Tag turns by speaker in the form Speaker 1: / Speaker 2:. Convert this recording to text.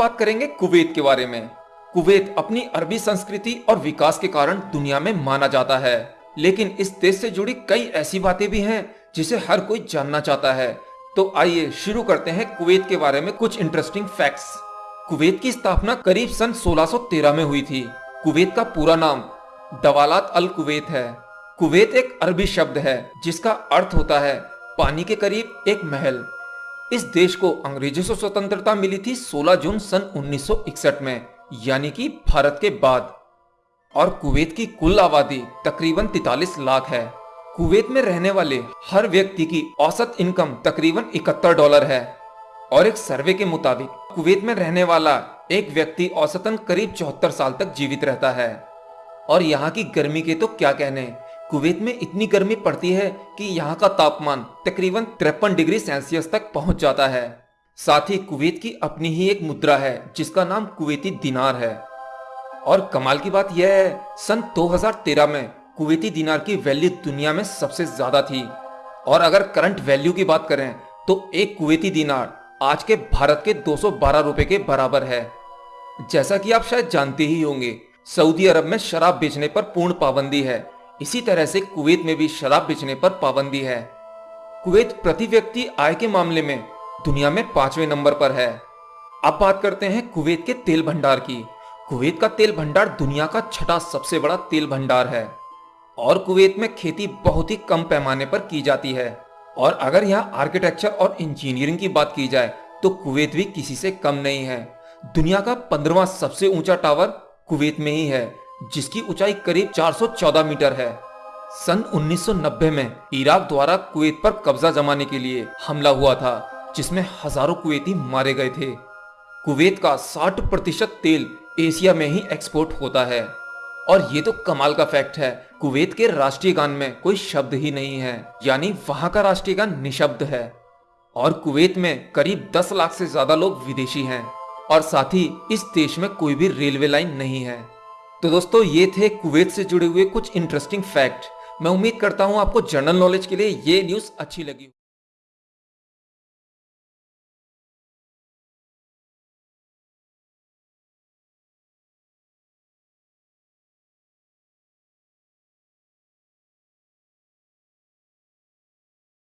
Speaker 1: बात करेंगे कुवैत के बारे में। कुवैत अपनी अरबी संस्कृति और विकास के कारण दुनिया में माना जाता है। लेकिन इस देश से जुड़ी कई ऐसी बातें भी हैं, जिसे हर कोई जानना चाहता है। तो आइए शुरू करते हैं कुवैत के बारे में कुछ इंटरेस्टिंग फैक्ट्स कुवैत की स्थापना करीब सन 1613 में हुई थी। कुवैत का पूरा नाम दवालात अल कुवैत है। कुवैत एक अरबी शब्द है, जिसका अर्थ होता है, पानी के करीब एक महल। इस देश को अंग्रेज़ों से स्वतंत्रता मिली थी 16 जून सन 1961 में, यानी कि भारत के बाद। और कुवैत की कुल आबादी तकरीबन 43 लाख है। कुवैत में रहने वाले हर व्यक्ति की औसत इनकम तकरीबन 71 डॉलर है। और एक सर्वे के मुताबिक, कुवैत में रहने वाला एक व्यक्ति औसतन करीब चौहत्तर साल तक जीवित रहता है। और यहाँ की गर्मी के तो क्या कहने? कुवैत में इतनी गर्मी पड़ती है कि यहाँ का तापमान तकरीबन तिरपन डिग्री सेल्सियस तक पहुँच जाता है। साथ ही कुवैत की अपनी ही एक मुद्रा है, जिसका नाम कुवैती दिनार है। और कमाल की बात यह है, सन 2013 में कुवैती दिनार की वैल्यू दुनिया में सबसे ज़्यादा थी। और अगर करंट वैल्यू की बात करें तो एक कुवैती दिनार आज के भारत के 212 रुपए के बराबर है। जैसा कि आप शायद जानते ही होंगे, सऊदी अरब में शराब बेचने पर पूर्ण पाबंदी है। इसी तरह से कुवैत में भी शराब बेचने पर पाबंदी है। कुवैत प्रति व्यक्ति आय के मामले में दुनिया में पाँचवें नंबर पर है। अब बात करते हैं कुवैत के तेल भंडार की। कुवैत का तेल भंडार दुनिया का छठा सबसे बड़ा तेल भंडार है और कुवैत में खेती बहुत ही कम पैमाने पर की जाती है। और अगर यहाँ आर्किटेक्चर और इंजीनियरिंग की बात की जाए तो कुवैत भी किसी से कम नहीं है। दुनिया का पंद्रवा सबसे ऊँचा टावर कुवैत में ही है। जिसकी ऊंचाई करीब 414 मीटर है। सन 1990 में इराक द्वारा कुवैत पर कब्जा जमाने के लिए हमला हुआ था, जिसमें हज़ारों कुवैती मारे गए थे। कुवैत का 60 प्रतिशत तेल एशिया में ही एक्सपोर्ट होता है। और ये तो कमाल का फैक्ट है, कुवैत के राष्ट्रीय गान में कोई शब्द ही नहीं है, यानी वहाँ का राष्ट्रीय गान निशब्द है। और कुवैत में करीब 10 लाख से ज़्यादा लोग विदेशी हैं, और साथ ही इस देश में कोई भी रेलवे लाइन नहीं है। तो दोस्तों, ये थे कुवैत से जुड़े हुए कुछ इंटरेस्टिंग फैक्ट मैं उम्मीद करता हूँ आपको जनरल नॉलेज के लिए ये न्यूज़ अच्छी लगी